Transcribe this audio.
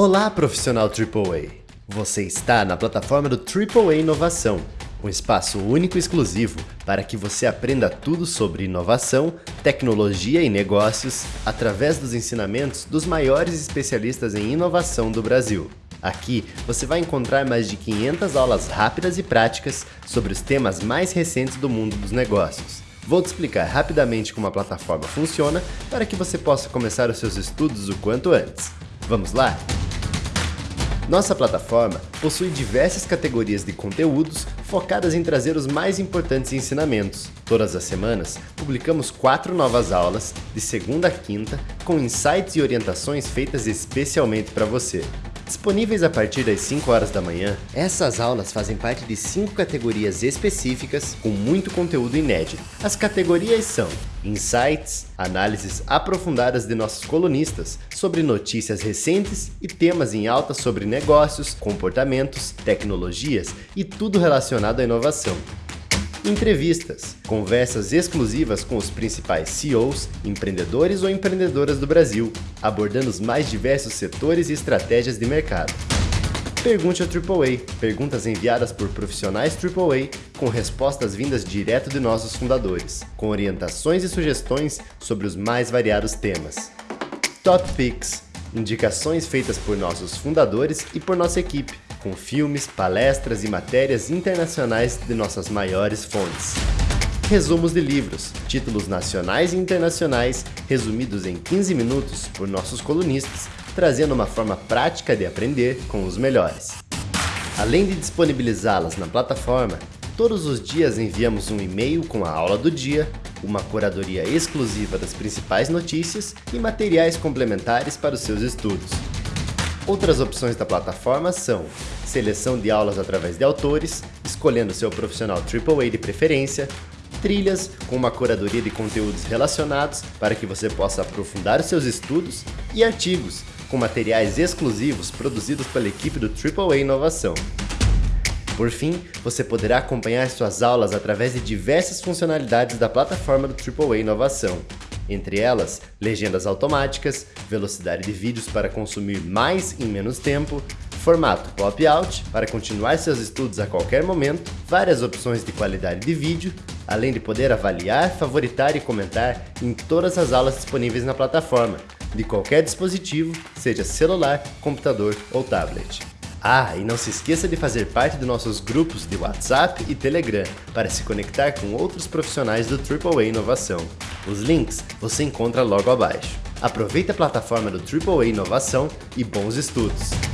Olá, profissional AAA! Você está na plataforma do AAA Inovação, um espaço único e exclusivo para que você aprenda tudo sobre inovação, tecnologia e negócios através dos ensinamentos dos maiores especialistas em inovação do Brasil. Aqui você vai encontrar mais de 500 aulas rápidas e práticas sobre os temas mais recentes do mundo dos negócios. Vou te explicar rapidamente como a plataforma funciona para que você possa começar os seus estudos o quanto antes. Vamos lá? Nossa plataforma possui diversas categorias de conteúdos focadas em trazer os mais importantes ensinamentos. Todas as semanas, publicamos quatro novas aulas, de segunda a quinta, com insights e orientações feitas especialmente para você. Disponíveis a partir das 5 horas da manhã, essas aulas fazem parte de 5 categorias específicas com muito conteúdo inédito. As categorias são Insights, análises aprofundadas de nossos colunistas sobre notícias recentes e temas em alta sobre negócios, comportamentos, tecnologias e tudo relacionado à inovação. Entrevistas, conversas exclusivas com os principais CEOs, empreendedores ou empreendedoras do Brasil, abordando os mais diversos setores e estratégias de mercado. Pergunte ao AAA, perguntas enviadas por profissionais AAA com respostas vindas direto de nossos fundadores, com orientações e sugestões sobre os mais variados temas. Top Picks, indicações feitas por nossos fundadores e por nossa equipe, com filmes, palestras e matérias internacionais de nossas maiores fontes. Resumos de livros, títulos nacionais e internacionais, resumidos em 15 minutos por nossos colunistas, trazendo uma forma prática de aprender com os melhores. Além de disponibilizá-las na plataforma, todos os dias enviamos um e-mail com a aula do dia, uma curadoria exclusiva das principais notícias e materiais complementares para os seus estudos. Outras opções da plataforma são seleção de aulas através de autores, escolhendo seu profissional AAA de preferência, trilhas com uma curadoria de conteúdos relacionados para que você possa aprofundar seus estudos e artigos com materiais exclusivos produzidos pela equipe do AAA Inovação. Por fim, você poderá acompanhar suas aulas através de diversas funcionalidades da plataforma do AAA Inovação, entre elas, legendas automáticas, velocidade de vídeos para consumir mais em menos tempo, formato pop-out para continuar seus estudos a qualquer momento, várias opções de qualidade de vídeo, além de poder avaliar, favoritar e comentar em todas as aulas disponíveis na plataforma, de qualquer dispositivo, seja celular, computador ou tablet. Ah, e não se esqueça de fazer parte dos nossos grupos de WhatsApp e Telegram para se conectar com outros profissionais do AAA Inovação. Os links você encontra logo abaixo. Aproveite a plataforma do AAA Inovação e bons estudos!